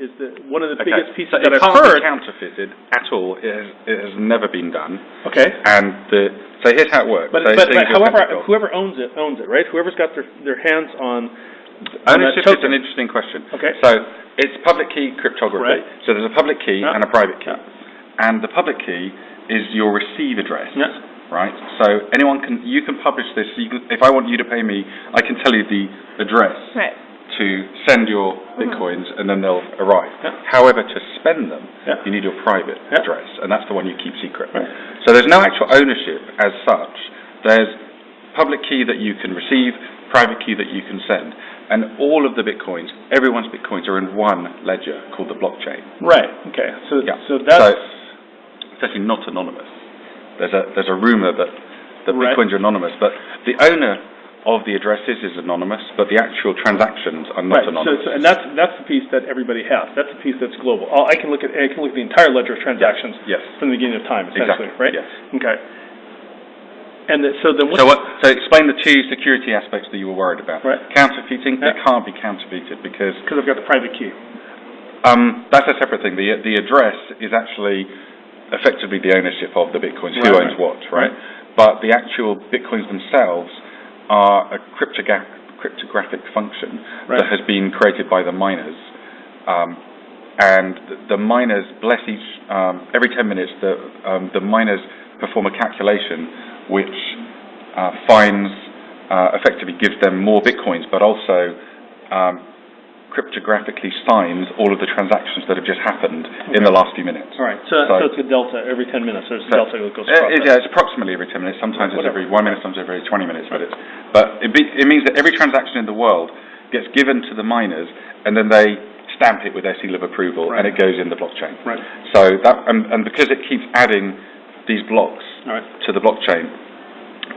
is the, one of the Okay, biggest pieces so that it I've can't heard. be counterfeited at all. It has, it has never been done. Okay. And the so here's how it works. But, so, but, so but you however, technical- whoever owns it, owns it, right? Whoever's got their, their hands on, on that ownership is token. an interesting question. Okay. So it's public key cryptography. Right. So there's a public key Yeah. and a private key, Yeah. and the public key is your receive address. Yeah. Right. So anyone can you can publish this. You can, if I want you to pay me, I can tell you the address Right. To send your mm-hmm. bitcoins, and then they'll arrive. Yeah. However, to spend them, Yeah. you need your private Yeah. address, and that's the one you keep secret. Right. So there's no actual ownership as such. There's public key that you can receive, private key that you can send, and all of the bitcoins, everyone's bitcoins, are in one ledger called the blockchain. Right, okay, so, so that's, It's actually not anonymous. There's a there's a rumor that that Right. bitcoins are anonymous, but the owner of the addresses is anonymous, but the actual transactions are not right, so, anonymous. so, and that's, that's the piece that everybody has, that's the piece that's global. All- I can look at, I can look at the entire ledger of transactions Yes. from the beginning of time, essentially, Exactly, right? yes. Okay. And the, so then So what? So explain the two security aspects that you were worried about. Right. Counterfeiting, they Yeah. can't be counterfeited because because I've got the private key. um, that's a separate thing. The the address is actually effectively the ownership of the bitcoins. Who owns right. what, right? But the actual bitcoins themselves are a cryptogra- cryptographic function Right. that has been created by the miners. Um, and the, the miners bless each um, every 10 minutes. The um, the miners perform a calculation which uh, finds uh, effectively gives them more bitcoins, but also um, cryptographically signs all of the transactions that have just happened in the last few minutes. All right, so, So- so it's a delta every ten minutes, there's a So- delta that goes Uh, across it- yeah, it's approximately every 10 minutes. Sometimes it's Whatever. every one minute, sometimes every 20 minutes. But it's but it, be, it means that every transaction in the world gets given to the miners, and then they stamp it with their seal of approval, and it goes in the blockchain. Right. So that and, and because it keeps adding these blocks right, to the blockchain,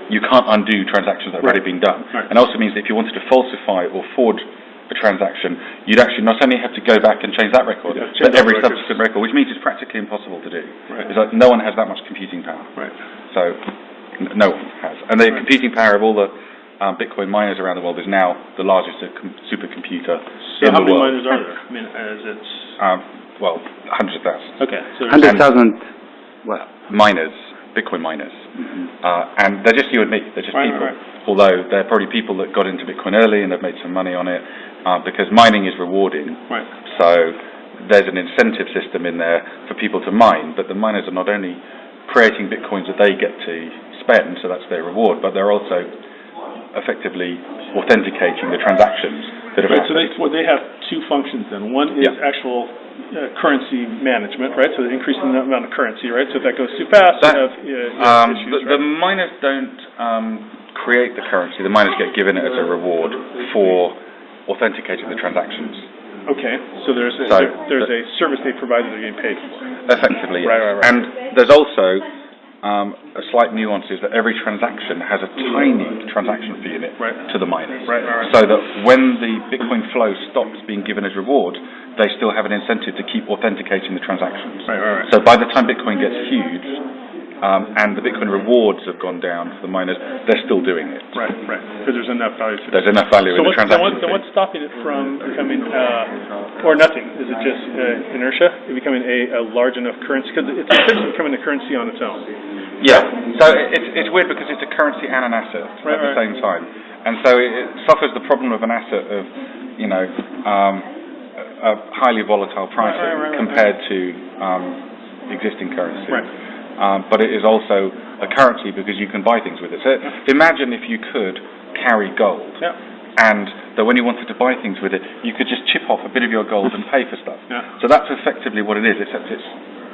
you can't undo transactions that have already been done. Right. And also means that if you wanted to falsify or forge a transaction, you'd actually not only have to go back and change that record, Yeah, change but every records. subsequent record, which means it's practically impossible to do. Right. It's like no one has that much computing power. right. So n- no one has. And the Right. computing power of all the um, Bitcoin miners around the world is now the largest uh, com- supercomputer So in how the many world. miners are there? I mean, as it's, Um, well, hundreds of thousands. okay, so. Hundred thousand, what? miners, Bitcoin miners, uh, and they're just you and me. They're just Right, people. right. Although they're probably people that got into Bitcoin early and have made some money on it, uh, because mining is rewarding. Right, So there's an incentive system in there for people to mine, but the miners are not only creating bitcoins that they get to spend, so that's their reward, but they're also effectively authenticating the transactions that have right, so they, well, they have two functions then. One is Yeah. actual uh, currency management, right? So they're increasing the amount of currency, right? So if that goes too fast, you That- have, uh, you have Um, issues, the, the right? miners don't um, create the currency. The miners get given it as a reward for authenticating the transactions. Okay, so there's, a- So, there's the- a service they provide that they're getting paid for. Effectively, yes. Right, right, right. And there's also um, a slight nuance is that every transaction has a tiny transaction fee in it Right. to the miners. Right, right. So that when the Bitcoin flow stops being given as reward, they still have an incentive to keep authenticating the transactions. So by the time Bitcoin gets huge, um, and the Bitcoin rewards have gone down for the miners, they're still doing it. Right, right, because there's enough value to. There's enough value So in the transaction fee. what's stopping it from becoming, uh, or nothing? Is it just uh, inertia? It becoming a, a large enough currency? Because it's essentially becoming a currency on its own. Yeah, so it's, it's weird because it's a currency and an asset Right, at the same time. And so it, it suffers the problem of an asset of, you know, um, a, highly volatile price right, right, right. compared to um, existing currency. Right. Um, but it is also a currency because you can buy things with it. So imagine if you could carry gold Yeah, and that when you wanted to buy things with it, you could just chip off a bit of your gold and pay for stuff. Yeah. So that's effectively what it is, except it's,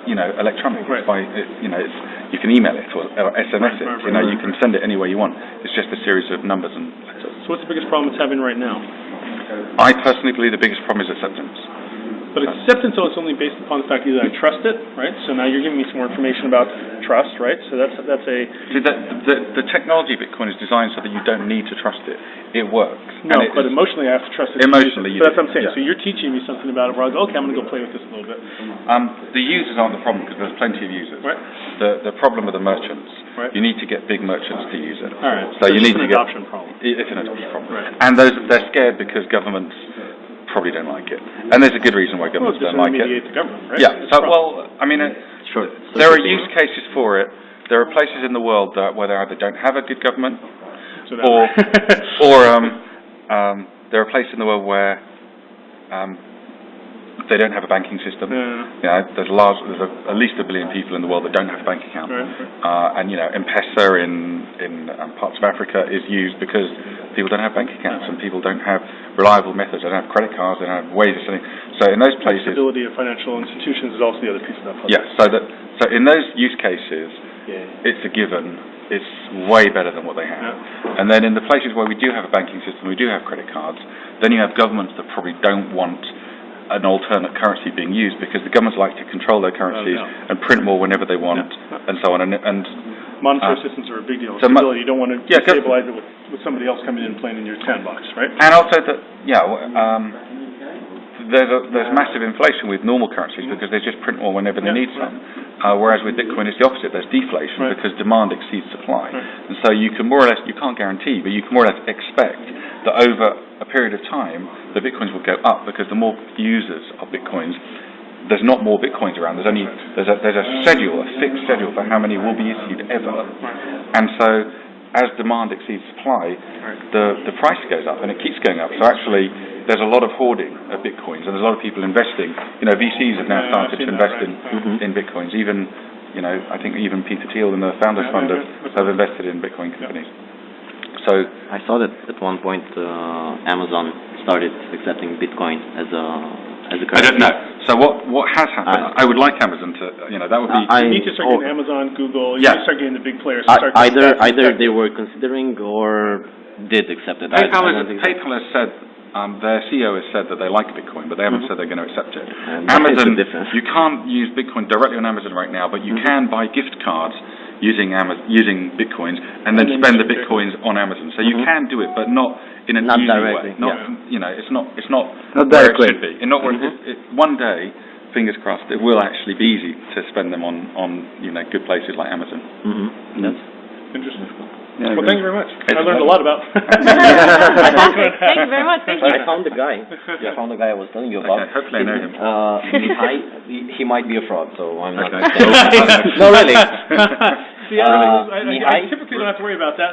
you know, electronic. Right. It's by, it, you know, it's, you can email it or, or SMS it. You know, you can send it anywhere you want. It's just a series of numbers and letters. so what's the biggest problem it's having right now? I personally believe the biggest problem is acceptance. But acceptance, though, it's only based upon the fact either I trust it, right? So now you're giving me some more information about trust, right? So that's, that's a, See, the, the, the technology of Bitcoin is designed so that you don't need to trust it. It works. no, it but emotionally I have to trust it. Emotionally you So that's what I'm saying. yeah. So you're teaching me something about it where I go, okay, I'm gonna go play with this a little bit. Um, the users aren't the problem because there's plenty of users. Right. The the problem are the merchants. Right. You need to get big merchants to use it. All right. So you need an to get adoption problem. it's an adoption problem. Right. And those they're scared because governments probably don't like it. And there's a good reason why governments it's just don't like it. the government, right? Yeah, so, well, I mean, uh, Sure. there are use cases for it. There are places in the world that, where they either don't have a good government, So that- or, or, um, um, there are places in the world where, um, they don't have a banking system. Yeah, You know, there's large, there's a, at least a billion people in the world that don't have a bank account. right, right. Uh, and, you know, M-Pesa in, in um, parts of Africa is used because people don't have bank accounts and people don't have reliable methods, they don't have credit cards, they don't have ways of sending. So in those places, the Stability of financial institutions is also the other piece of that puzzle. yeah, so that, so in those use cases, Yeah. it's a given, it's way better than what they have. And then in the places where we do have a banking system, we do have credit cards, then you have governments that probably don't want an alternate currency being used because the governments like to control their currencies Oh, yeah. and print more whenever they want Yeah. and so on. And, and Monetary Uh, systems are a big deal. so mo- Stability, you don't want to Yeah, destabilize it with, with somebody else coming in and playing in your sandbox, right? And also that, yeah, w- um, there's a, there's massive inflation with normal currencies because they just print more whenever they Yeah, need some. Uh, whereas with Bitcoin it's the opposite, there's deflation Right. because demand exceeds supply. Right. And so you can more or less, you can't guarantee, but you can more or less expect that over a period of time, the Bitcoins will go up because the more users of Bitcoins, there's not more Bitcoins around, there's only, there's a, there's a schedule, a fixed schedule for how many will be issued ever. And so, as demand exceeds supply, the, the price goes up, and it keeps going up. So actually, there's a lot of hoarding of bitcoins, and there's a lot of people investing. You know, VCs have now started to invest right. in Mhm. in bitcoins. Even, you know, I think even Peter Thiel and the Founders Fund have, have invested in bitcoin companies. So, I saw that at one point uh, Amazon started accepting Bitcoin as a as a I currency. I don't know. So what what has happened? I- I would like Amazon to, you know, that would be. I- You need to start oh. getting Amazon, Google, you Yeah. need to start getting the big players. to I- start either that's- either that's- they were considering or did accept it. I- I PayPal, don't has, think- PayPal has said, um, their CEO has said that they like Bitcoin, but they haven't Mhm. said they're going to accept it. And that is the Amazon, you can't use Bitcoin directly on Amazon right now, but you Mhm. can buy gift cards using Amazon, using Bitcoins, and then spend the. Bitcoins on Amazon. So you Mhm. can do it, but not in an Not easy directly, way. Not, yeah. you know, it's not, it's not Not where directly. it should be. And not where, Mhm. it, it, one day, fingers crossed, it will actually be easy to spend them on, on, you know, good places like Amazon. Mm-hmm. Yes. Interesting. Yeah, Well, thank you very much. It's I learned a a lot about. Fantastic. Thank you very much. Thank you. I found the guy. I found the guy I was telling you about. Okay, hopefully I know him. Uh, Mihai, he, he might be a fraud, so I'm not. Okay. no, really. See, I, Uh, I, I Mihai? typically don't have to worry about that.